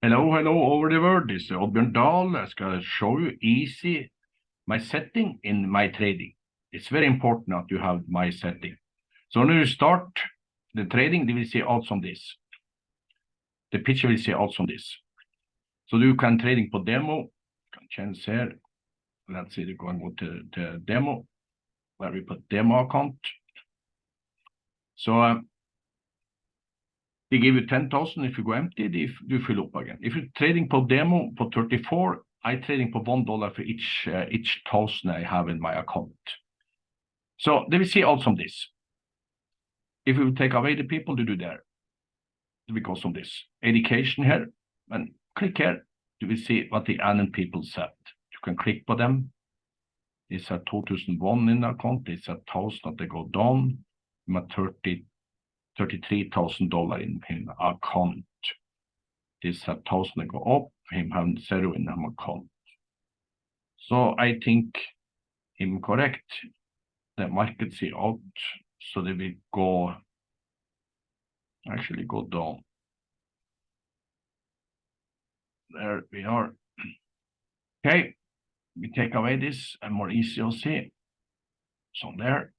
Hello, hello over the world. This is Oddbjørn Dahl. I skal show you easy my setting in my trading. It's very important that you have my setting. So when you start the trading, they will see also on this. The picture will see also on this. So you can trading på demo. Can change here. Let's see, we're going to the demo where we put demo account. So uh, they give you 10,000 if you go empty, if you fill up again. If you're trading per demo for 34, I trading for one dollar for each uh, each thousand I have in my account. So they will see also this. If we take away the people to do there, because of this education here, and click here, you will see what the ANN people said. You can click for them. It's at 2001 in account, it's at 1000 that they go down, med 30 $33,000 in him account. This have thousand go up, him have zero in him account. So I think him correct. The market see out, so they will go actually go down. There we are. Okay, we take away this and more easy to see. So there.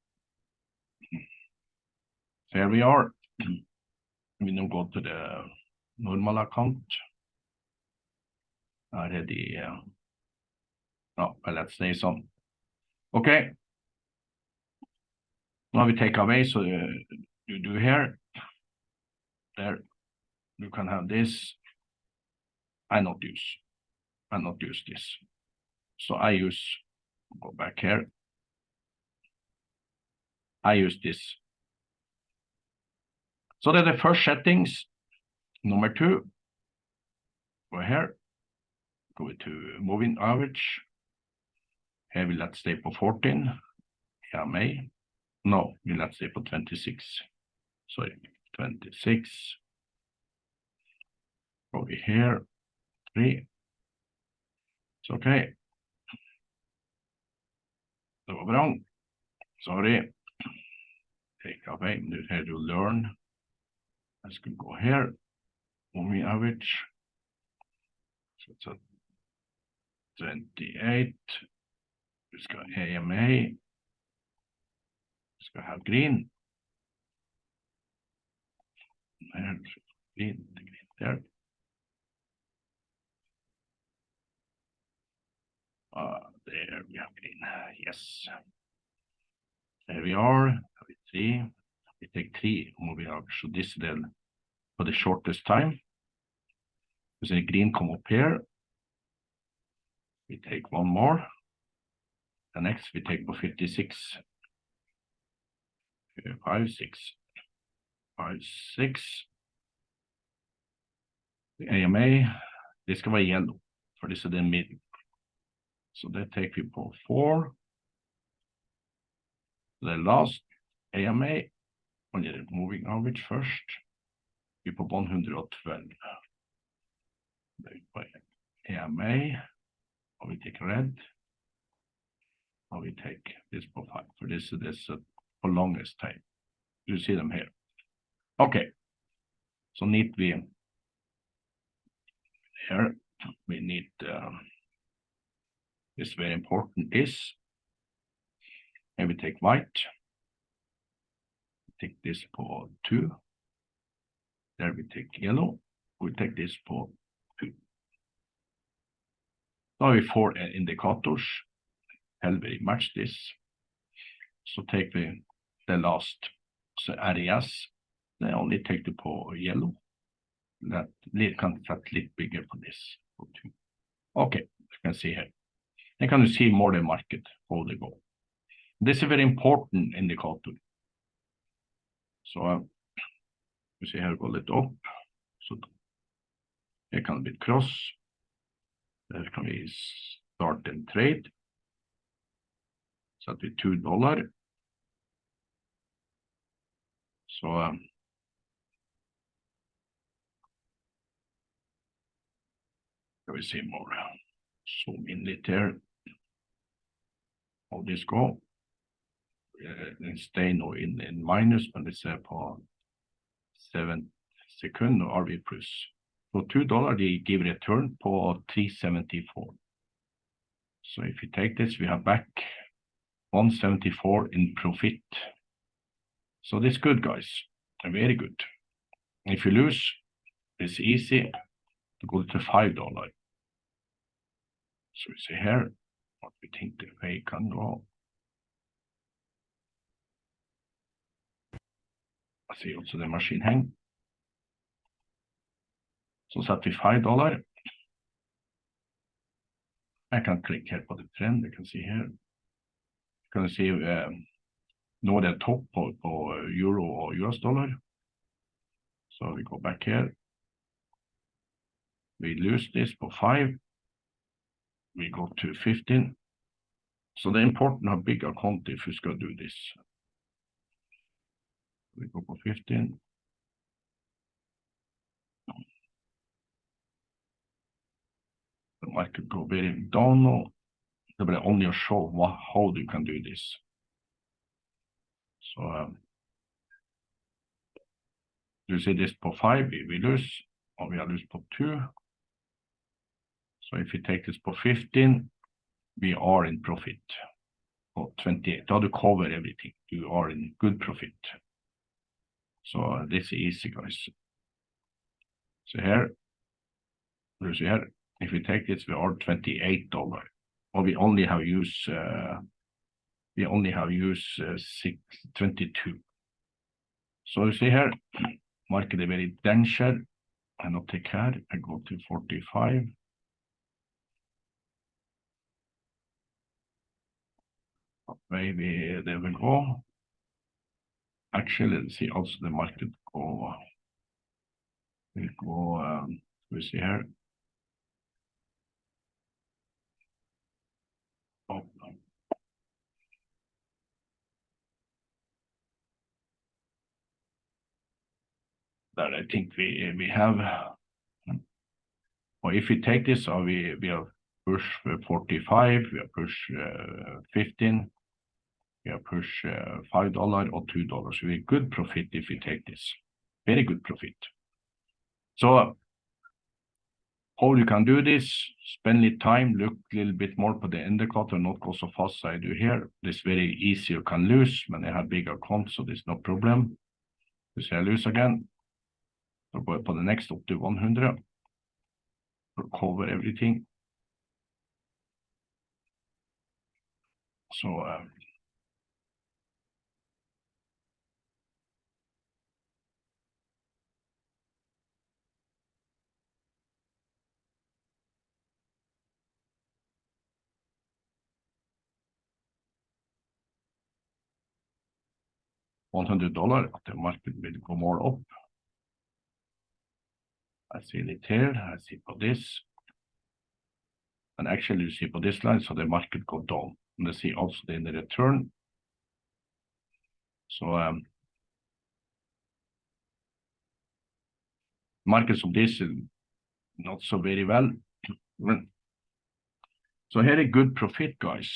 So here we are. We now go to the normal account. Already, uh, no, well, let's say some. Okay. Now we take away, so you do here. There, you can have this. I not use. I not use this. So I use, go back here. I use this so that's er the first settings. Number two, go here, go to moving average. Here we let's stay for 14. Yeah, May. No, we let's stay for 26. Sorry, 26. Over here, three. It's okay. Det var bra. Sorry. Take away. Nu du learn. Can go here, moving average. So it's a 28. Vi ska AMA. Vi ska ha green. Här, green, green there. Uh, there we have green. Yes. There we are. We see we take three moving average. So this is then for the shortest time. There's a green come up here. We take one more. The next we take for 56. Five, six. Five, six. The AMA, this can be yellow, for this is the mid. So that take people four. The last AMA on the moving average first. På 112. By AMA. Or we take red. Or we take this profile. For this is this uh, for longest time. You see them here. Okay. So need we here we need um, this very important is and we take white take this for 2. There we take yellow. We take this for 2. Now we four uh, indicators. Hell we match this. So take the, the last so areas. They only take the for yellow. That can set little bigger for this. For two. Okay, you can see here. Then can you see more the market, how they go. This is a very important indicator. Så vi jeg her går litt opp. Så jeg kan bli cross. Der kan vi starte en trade. Setter vi 2 dollar. Så skal vi se more. Zoom inn litt her. How this go Eh, den stay nå in, in minus, men vi ser på 7 sekunder, og vi pluss. For $2, they give return på 374. So if you take this, we have back 174 in profit. So this good, guys, very good. If you lose, it's easy to go to $5. So we see here what we think the way can go. I see also the machine hang. Så satte vi $5. I can click here på the trend, you can see here. You can see um, det topp på, på euro og US dollar. So we go back here. We lose this for 5. We go to 15. So the important have big account if you skal do this. We go for 15. The market go very down now. They will only show what, how you can do this. So um, you see this for 5, we, lose, or we are lose for 2. So if you take this for 15, we are in profit. For 28, how to cover everything, you are in good profit. So this is easy, guys. So here, you see here, if we take this, we are $28, or we only have used, uh, we only have used uh, 622. So you see here, market is very danger. I not take care, I go to 45. Maybe they will go. Actually, see also the market go, will go, um, we see here. Oh, no. That I think we, we have. Or if we take this, or we, we push uh, 45, we push uh, 15, we push uh, $5 or $2. So we good profit if we take this. Very good profit. So how you can do this, spend little time, look a little bit more for the indicator, not go so fast as I do here. This very easy you can lose when I have big account, so there's no problem. You see I lose again. So go på the next up to 100. Cover everything. So uh, $100 at the market will go more up. I see it here, I see for this. And actually you see for this line, so the market go down. And I see also in the return. So um, markets of this is not so very well. So here a good profit, guys.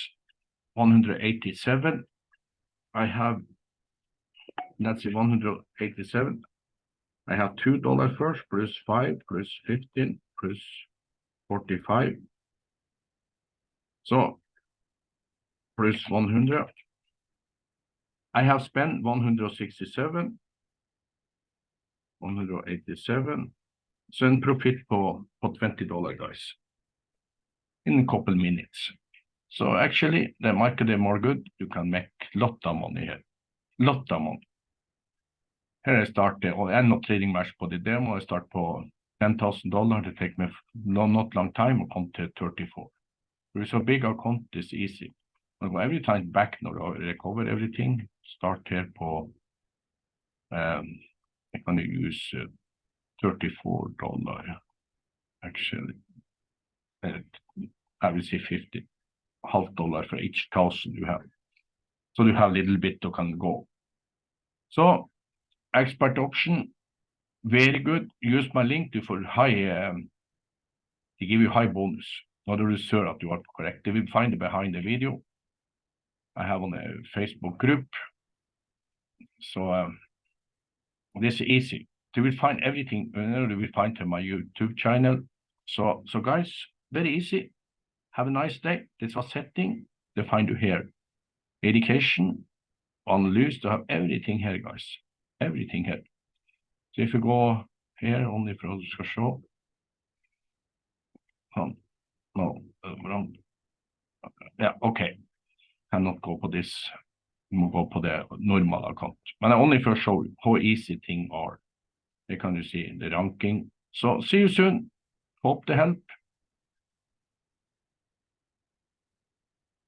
187. I have that's 187. I have two dollars first, plus five, plus 15, plus 45. So, plus 100. I have spent 167. 187. So en profit på, på $20 guys. In a couple minutes. So actually the market is more good. You can make lot of money here. Lot of money. Here I start, I'm not trading much på det demo, I start på 10,000 dollar, det take me no, not long time og come to 34. There is a big account, it's easy. I go every time back I recover everything, start here på, um, I can use uh, 34 dollar, actually. Uh, I will say 50, half dollar for each thousand you have. So you have a little bit to can go. So expert option, very good. Use my link to for high, um, they give you high bonus. Not a sure that you are correct. They will find it behind the video. I have on a Facebook group. So um, this is easy. you will find everything, you you will find to my YouTube channel. So, so guys, very easy. Have a nice day. This was setting. Det find du here. Education, analyse, du have everything here, guys. Everything here. So if you go here, only for du skal se. Um, no, wrong. Yeah, okay. Cannot go på this. You må gå på det normal account. But I only for show how easy things are. Det kan du si. the ranking. So see you soon. Hope to help.